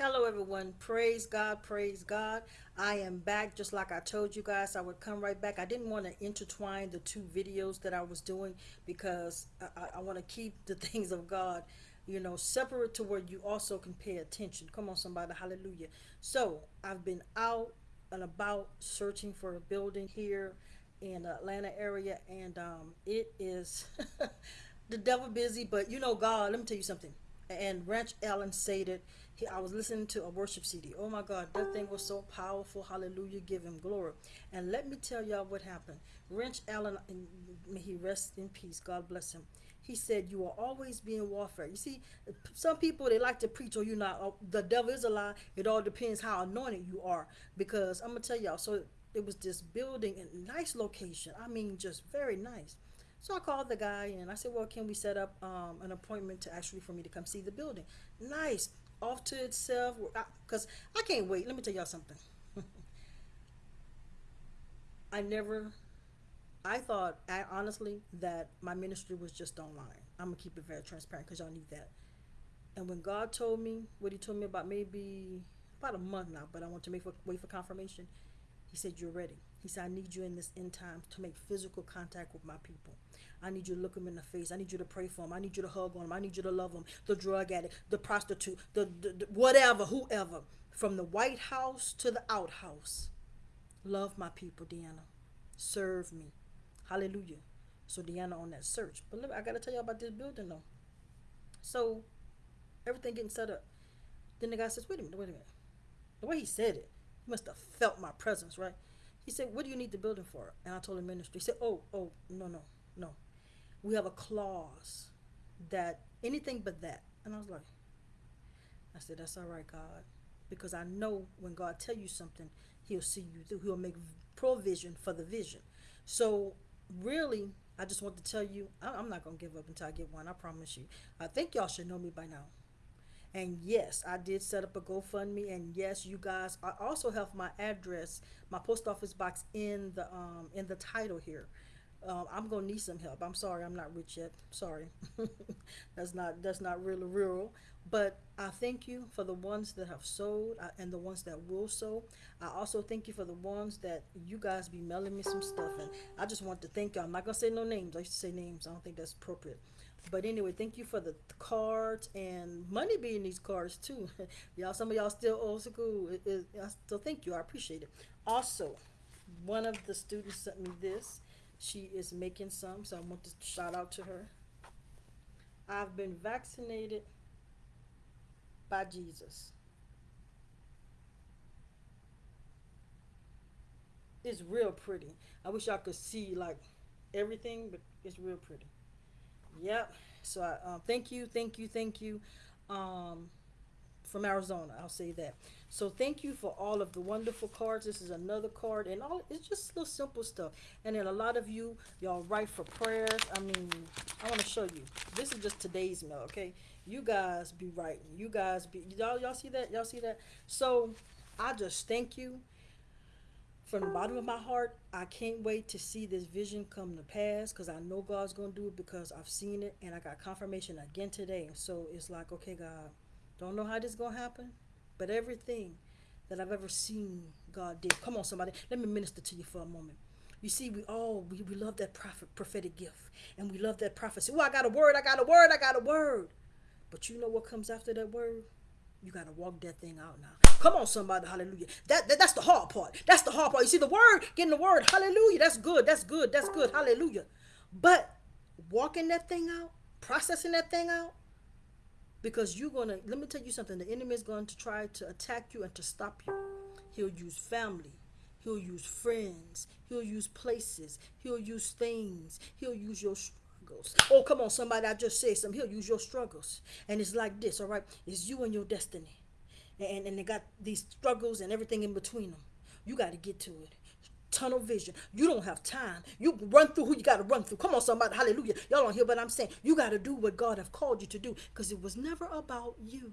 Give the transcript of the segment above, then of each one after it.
Hello everyone. Praise God, praise God. I am back just like I told you guys I would come right back. I didn't want to intertwine the two videos that I was doing because I, I want to keep the things of God, you know, separate to where you also can pay attention. Come on somebody, hallelujah. So I've been out and about searching for a building here in the Atlanta area and um, it is the devil busy, but you know God, let me tell you something. And Rance Allen said it he, I was listening to a worship CD. Oh my God, that thing was so powerful. Hallelujah. Give him glory. And let me tell y'all what happened. Rance Allen, may he rest in peace. God bless him. He said, You will always be in warfare. You see, some people, they like to preach, or oh, you're not. Oh, the devil is a lie. It all depends how anointed you are. Because I'm going to tell y'all, so it was this building in nice location. I mean, just very nice. So I called the guy and I said, well, can we set up um, an appointment to actually for me to come see the building? Nice off to itself. Because I, I can't wait. Let me tell y'all something. I never I thought I honestly that my ministry was just online. I'm gonna keep it very transparent because y'all need that. And when God told me what he told me about maybe about a month now but I want to make wait for confirmation he said you're ready he said I need you in this end time to make physical contact with my people I need you to look them in the face. I need you to pray for them. I need you to hug on them. I need you to love them. The drug addict, the prostitute, the, the, the whatever, whoever. From the White House to the outhouse. Love my people, Deanna. Serve me. Hallelujah. So Deanna on that search. But look, I got to tell you about this building though. So everything getting set up. Then the guy says, wait a minute, wait a minute. The way he said it, he must have felt my presence, right? He said, what do you need the building for? And I told him ministry. He said, oh, oh, no, no, no we have a clause that anything but that. And I was like, I said, that's all right, God. Because I know when God tell you something, he'll see you through. He'll make provision for the vision. So really, I just want to tell you, I'm not going to give up until I get one. I promise you. I think y'all should know me by now. And yes, I did set up a GoFundMe. And yes, you guys, I also have my address, my post office box in the um in the title here um, I'm gonna need some help. I'm sorry, I'm not rich yet. Sorry, that's not that's not really real. But I thank you for the ones that have sold uh, and the ones that will sow. I also thank you for the ones that you guys be mailing me some stuff, and I just want to thank you. I'm not gonna say no names. I used to say names. I don't think that's appropriate. But anyway, thank you for the cards and money being these cards too. y'all, some of y'all still old school. It, it, so thank you. I appreciate it. Also, one of the students sent me this she is making some, so I want to shout out to her. I've been vaccinated by Jesus. It's real pretty. I wish y'all could see like everything, but it's real pretty. Yep. So I um, thank you, thank you, thank you. Um, from Arizona. I'll say that. So thank you for all of the wonderful cards. This is another card, and all it's just little simple stuff. And then a lot of you, y'all write for prayers. I mean, I want to show you. This is just today's mail, okay? You guys be writing. You guys be y'all y'all see that? Y'all see that? So I just thank you from the bottom of my heart, I can't wait to see this vision come to pass because I know God's going to do it because I've seen it and I got confirmation again today. So it's like, okay, God, don't know how this is going to happen, but everything that I've ever seen God did. Come on, somebody. Let me minister to you for a moment. You see, we all, we, we love that prophet, prophetic gift. And we love that prophecy. Oh, I got a word, I got a word, I got a word. But you know what comes after that word? You got to walk that thing out now. Come on, somebody. Hallelujah. That, that That's the hard part. That's the hard part. You see, the word, getting the word. Hallelujah. That's good. That's good. That's good. Hallelujah. But walking that thing out, processing that thing out, because you're going to let me tell you something the enemy is going to try to attack you and to stop you he'll use family he'll use friends he'll use places he'll use things he'll use your struggles oh come on somebody i just said something he'll use your struggles and it's like this all right it's you and your destiny and and they got these struggles and everything in between them you got to get to it tunnel vision. You don't have time. You run through who you got to run through. Come on, somebody. Hallelujah. Y'all don't hear what I'm saying. You got to do what God have called you to do because it was never about you.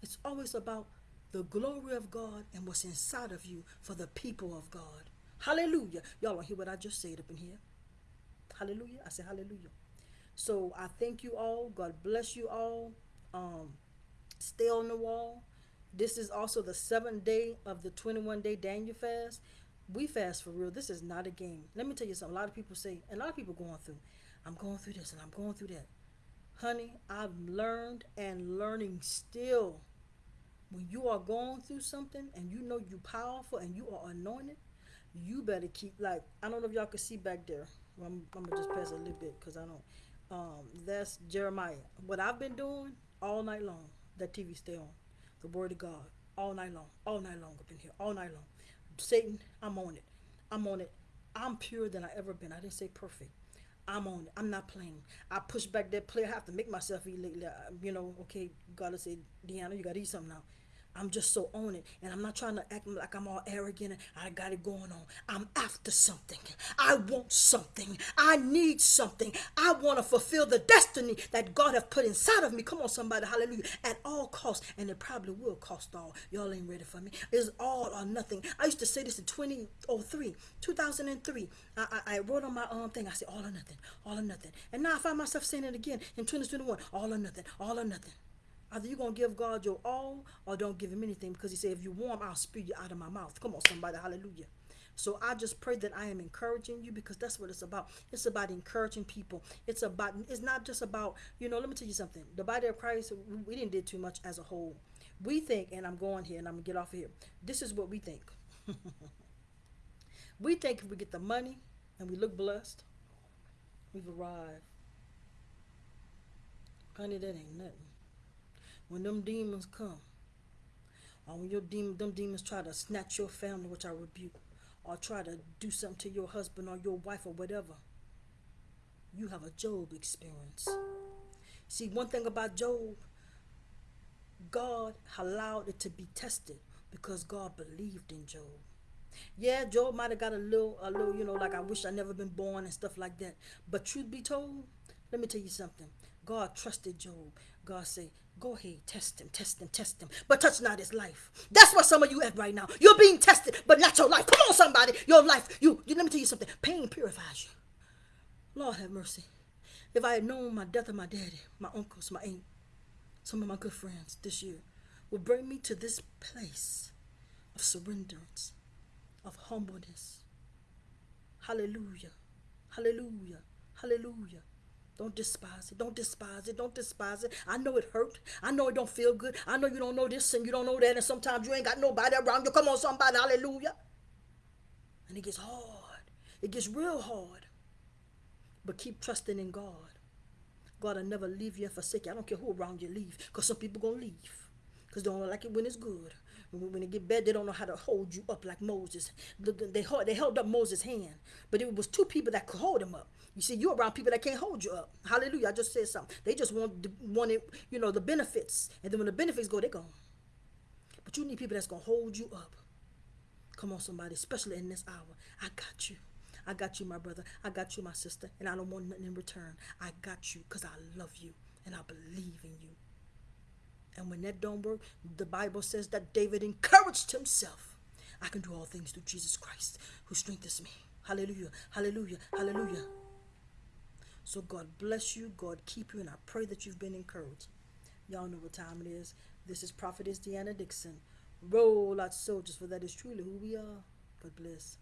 It's always about the glory of God and what's inside of you for the people of God. Hallelujah. Y'all don't hear what I just said up in here. Hallelujah. I said hallelujah. So I thank you all. God bless you all. Um, stay on the wall. This is also the seventh day of the 21 day Daniel fast. We fast for real. This is not a game. Let me tell you something. A lot of people say, and a lot of people going through, I'm going through this and I'm going through that. Honey, I've learned and learning still. When you are going through something and you know you're powerful and you are anointed, you better keep like I don't know if y'all can see back there. I'm, I'm gonna just pass a little bit because I don't. Um, that's Jeremiah. What I've been doing all night long. That TV stay on. The Word of God all night long, all night long up in here, all night long. Satan, I'm on it. I'm on it. I'm purer than I ever been. I didn't say perfect. I'm on it. I'm not playing. I push back that play. I have to make myself eat lately. You know, okay, gotta say, Deanna, you gotta eat something now. I'm just so on it. And I'm not trying to act like I'm all arrogant I got it going on. I'm after something. I want something. I need something. I want to fulfill the destiny that God have put inside of me. Come on, somebody. Hallelujah. At all costs. And it probably will cost all. Y'all ain't ready for me. It's all or nothing. I used to say this in 2003, 2003. I, I, I wrote on my um thing. I said all or nothing, all or nothing. And now I find myself saying it again in 2021. All or nothing, all or nothing. Either you're going to give God your all or don't give him anything because he said, if you warm, I'll spew you out of my mouth. Come on, somebody. Hallelujah. So I just pray that I am encouraging you because that's what it's about. It's about encouraging people. It's about, it's not just about, you know, let me tell you something. The body of Christ, we didn't did too much as a whole. We think, and I'm going here and I'm going to get off of here. This is what we think. we think if we get the money and we look blessed, we've arrived. Honey, that ain't nothing when them demons come, or when your demon, them demons try to snatch your family, which I rebuke, or try to do something to your husband or your wife or whatever, you have a Job experience. See, one thing about Job, God allowed it to be tested because God believed in Job. Yeah, Job might have got a little, a little, you know, like I wish I never been born and stuff like that. But truth be told, let me tell you something. God trusted Job. God said, Go ahead, test him, test him, test him, but touch not his life. That's what some of you at right now. You're being tested, but not your life. Come on, somebody. Your life, you, you let me tell you something. Pain purifies you. Lord have mercy. If I had known my death of my daddy, my uncles, my aunt, some of my good friends this year would bring me to this place of surrenderance, of humbleness. Hallelujah. Hallelujah. Hallelujah. Don't despise it. Don't despise it. Don't despise it. I know it hurt. I know it don't feel good. I know you don't know this and you don't know that. And sometimes you ain't got nobody around you. Come on, somebody. Hallelujah. And it gets hard. It gets real hard. But keep trusting in God. God will never leave you and forsake you. I don't care who around you leave. Because some people going to leave. Because they don't like it when it's good. When, it get bad, they don't know how to hold you up like Moses. They, they held up Moses' hand. But it was two people that could hold him up. You see, you're around people that can't hold you up. Hallelujah. I just said something. They just want wanted, you know, the benefits. And then when the benefits go, they're gone. But you need people that's gonna hold you up. Come on, somebody, especially in this hour. I got you. I got you, my brother. I got you, my sister. And I don't want nothing in return. I got you because I love you and I believe in you. And when that don't work, the Bible says that David encouraged himself. I can do all things through Jesus Christ who strengthens me. Hallelujah. Hallelujah. Hallelujah. So God bless you. God keep you. And I pray that you've been encouraged. Y'all know what time it is. This is Prophetess Deanna Dixon. Roll out soldiers, for that is truly who we are. God bless.